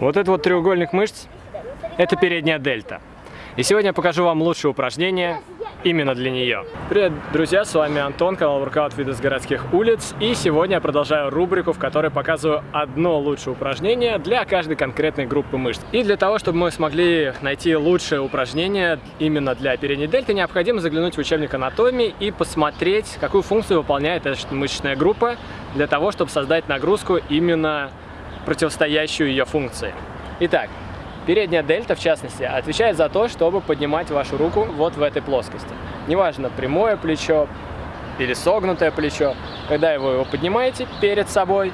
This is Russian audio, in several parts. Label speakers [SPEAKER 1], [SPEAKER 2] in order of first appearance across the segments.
[SPEAKER 1] Вот этот вот треугольник мышц – это передняя дельта. И сегодня я покажу вам лучшее упражнение именно для нее. Привет, друзья, с вами Антон, канал Workout Виды с городских улиц. И сегодня я продолжаю рубрику, в которой показываю одно лучшее упражнение для каждой конкретной группы мышц. И для того, чтобы мы смогли найти лучшее упражнение именно для передней дельты, необходимо заглянуть в учебник анатомии и посмотреть, какую функцию выполняет эта мышечная группа для того, чтобы создать нагрузку именно противостоящую ее функции. Итак, передняя дельта, в частности, отвечает за то, чтобы поднимать вашу руку вот в этой плоскости. Неважно, прямое плечо или согнутое плечо, когда вы его поднимаете перед собой,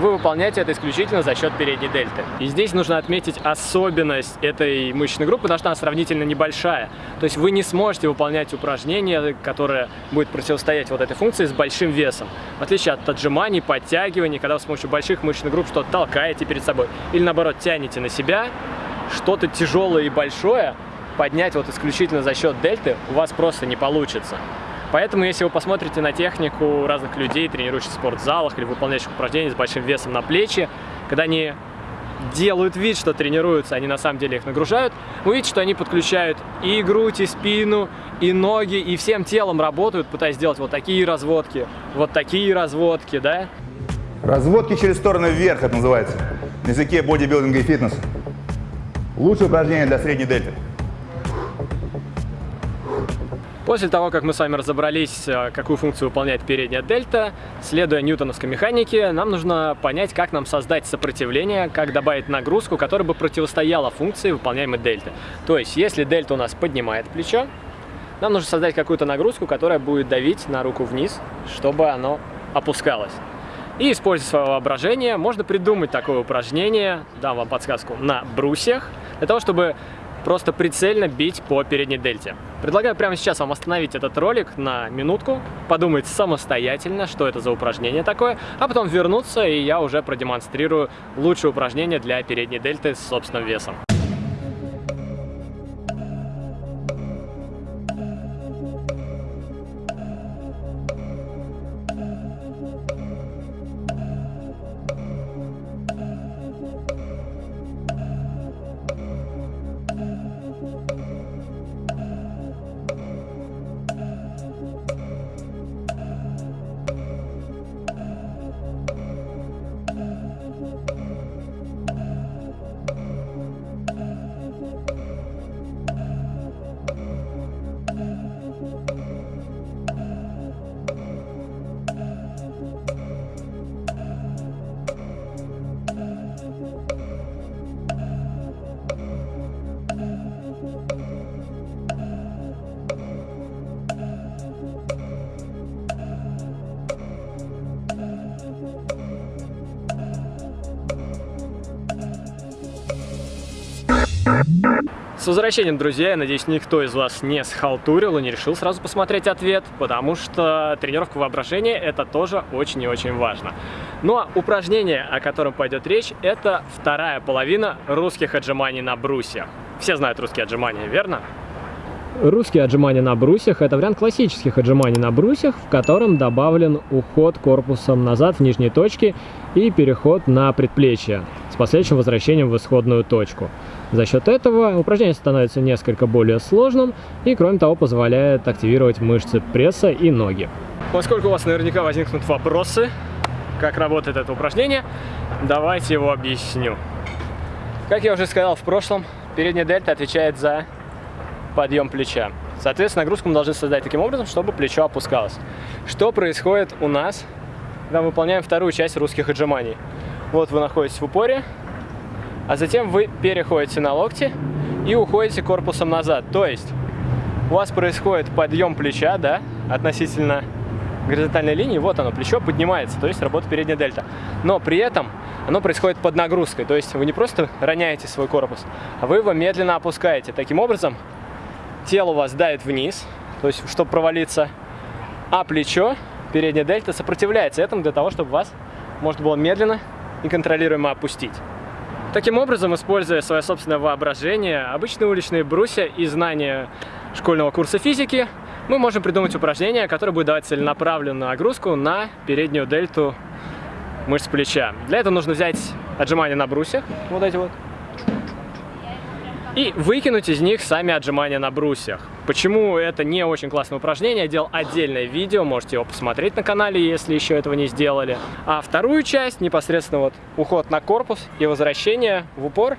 [SPEAKER 1] вы выполняете это исключительно за счет передней дельты. И здесь нужно отметить особенность этой мышечной группы, потому что она сравнительно небольшая. То есть вы не сможете выполнять упражнение, которое будет противостоять вот этой функции с большим весом. В отличие от отжиманий, подтягиваний, когда вы с помощью больших мышечных групп что-то толкаете перед собой. Или наоборот тянете на себя что-то тяжелое и большое, поднять вот исключительно за счет дельты у вас просто не получится. Поэтому, если вы посмотрите на технику разных людей, тренирующих в спортзалах или выполняющих упражнения с большим весом на плечи, когда они делают вид, что тренируются, они на самом деле их нагружают, вы видите, что они подключают и грудь, и спину, и ноги, и всем телом работают, пытаясь сделать вот такие разводки, вот такие разводки, да?
[SPEAKER 2] Разводки через стороны вверх, это называется, на языке бодибилдинга и фитнес. Лучшее упражнение для средней дельты.
[SPEAKER 1] После того, как мы с вами разобрались, э, какую функцию выполняет передняя дельта, следуя ньютоновской механике, нам нужно понять, как нам создать сопротивление, как добавить нагрузку, которая бы противостояла функции выполняемой дельты. То есть, если дельта у нас поднимает плечо, нам нужно создать какую-то нагрузку, которая будет давить на руку вниз, чтобы оно опускалось. И, используя свое воображение, можно придумать такое упражнение, дам вам подсказку, на брусьях, для того, чтобы просто прицельно бить по передней дельте. Предлагаю прямо сейчас вам остановить этот ролик на минутку, подумать самостоятельно, что это за упражнение такое, а потом вернуться, и я уже продемонстрирую лучшее упражнение для передней дельты с собственным весом. С возвращением, друзья! Я надеюсь, никто из вас не схалтурил и не решил сразу посмотреть ответ, потому что тренировка воображения – это тоже очень и очень важно. Ну а упражнение, о котором пойдет речь, это вторая половина русских отжиманий на брусьях. Все знают русские отжимания, верно? Русские отжимания на брусьях – это вариант классических отжиманий на брусьях, в котором добавлен уход корпусом назад в нижней точке и переход на предплечье последующим возвращением в исходную точку. За счет этого упражнение становится несколько более сложным и, кроме того, позволяет активировать мышцы пресса и ноги. Поскольку у вас наверняка возникнут вопросы, как работает это упражнение, давайте его объясню. Как я уже сказал в прошлом, передняя дельта отвечает за подъем плеча. Соответственно, нагрузку мы должны создать таким образом, чтобы плечо опускалось. Что происходит у нас, когда мы выполняем вторую часть русских отжиманий? Вот вы находитесь в упоре, а затем вы переходите на локти и уходите корпусом назад. То есть у вас происходит подъем плеча, да, относительно горизонтальной линии, вот оно, плечо поднимается, то есть работа передняя дельта. Но при этом оно происходит под нагрузкой, то есть вы не просто роняете свой корпус, а вы его медленно опускаете. Таким образом, тело у вас давит вниз, то есть чтобы провалиться, а плечо, передняя дельта, сопротивляется этому для того, чтобы вас можно было медленно и контролируемо опустить. Таким образом, используя свое собственное воображение, обычные уличные брусья и знания школьного курса физики, мы можем придумать упражнение, которое будет давать целенаправленную нагрузку на переднюю дельту мышц плеча. Для этого нужно взять отжимания на брусьях, вот эти вот, и выкинуть из них сами отжимания на брусьях. Почему это не очень классное упражнение, я делал отдельное видео, можете его посмотреть на канале, если еще этого не сделали. А вторую часть, непосредственно вот уход на корпус и возвращение в упор,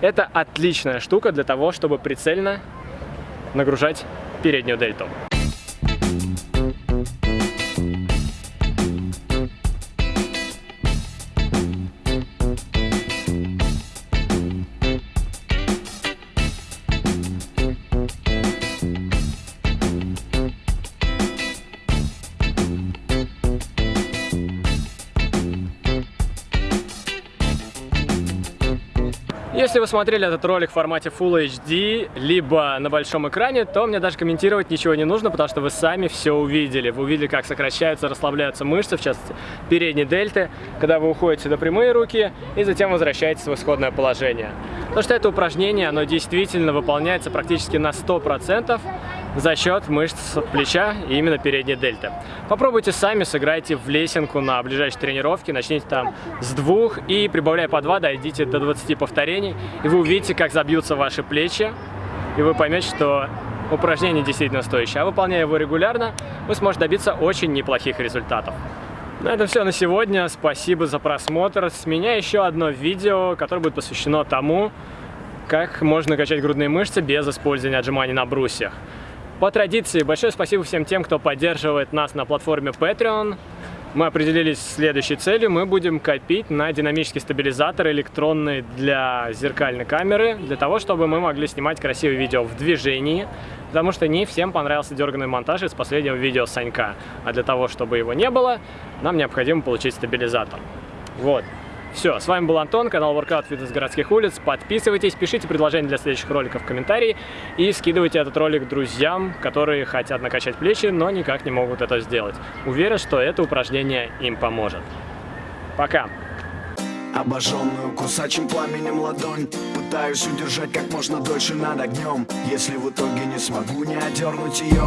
[SPEAKER 1] это отличная штука для того, чтобы прицельно нагружать переднюю дельту. Если вы смотрели этот ролик в формате Full HD, либо на большом экране, то мне даже комментировать ничего не нужно, потому что вы сами все увидели. Вы увидели, как сокращаются, расслабляются мышцы, в частности, передней дельты, когда вы уходите на прямые руки и затем возвращаетесь в исходное положение. Потому что это упражнение, оно действительно выполняется практически на 100%, за счет мышц плеча и именно передней дельты. Попробуйте сами, сыграйте в лесенку на ближайшей тренировке, начните там с двух и прибавляя по два, дойдите до 20 повторений, и вы увидите, как забьются ваши плечи, и вы поймете, что упражнение действительно стоящее. А выполняя его регулярно, вы сможете добиться очень неплохих результатов. На этом все на сегодня. Спасибо за просмотр. С меня еще одно видео, которое будет посвящено тому, как можно качать грудные мышцы без использования отжиманий на брусьях. По традиции, большое спасибо всем тем, кто поддерживает нас на платформе Patreon. Мы определились с следующей целью. Мы будем копить на динамический стабилизатор электронный для зеркальной камеры, для того, чтобы мы могли снимать красивые видео в движении, потому что не всем понравился дерганный монтаж из последнего видео Санька. А для того, чтобы его не было, нам необходимо получить стабилизатор. Вот. Все, с вами был Антон, канал Workout Fitness городских улиц. Подписывайтесь, пишите предложения для следующих роликов в комментарии и скидывайте этот ролик друзьям, которые хотят накачать плечи, но никак не могут это сделать. Уверен, что это упражнение им поможет. Пока!
[SPEAKER 3] Обожженную кусачим пламенем ладонь Пытаюсь удержать как можно дольше над огнем Если в итоге не смогу не одернуть ее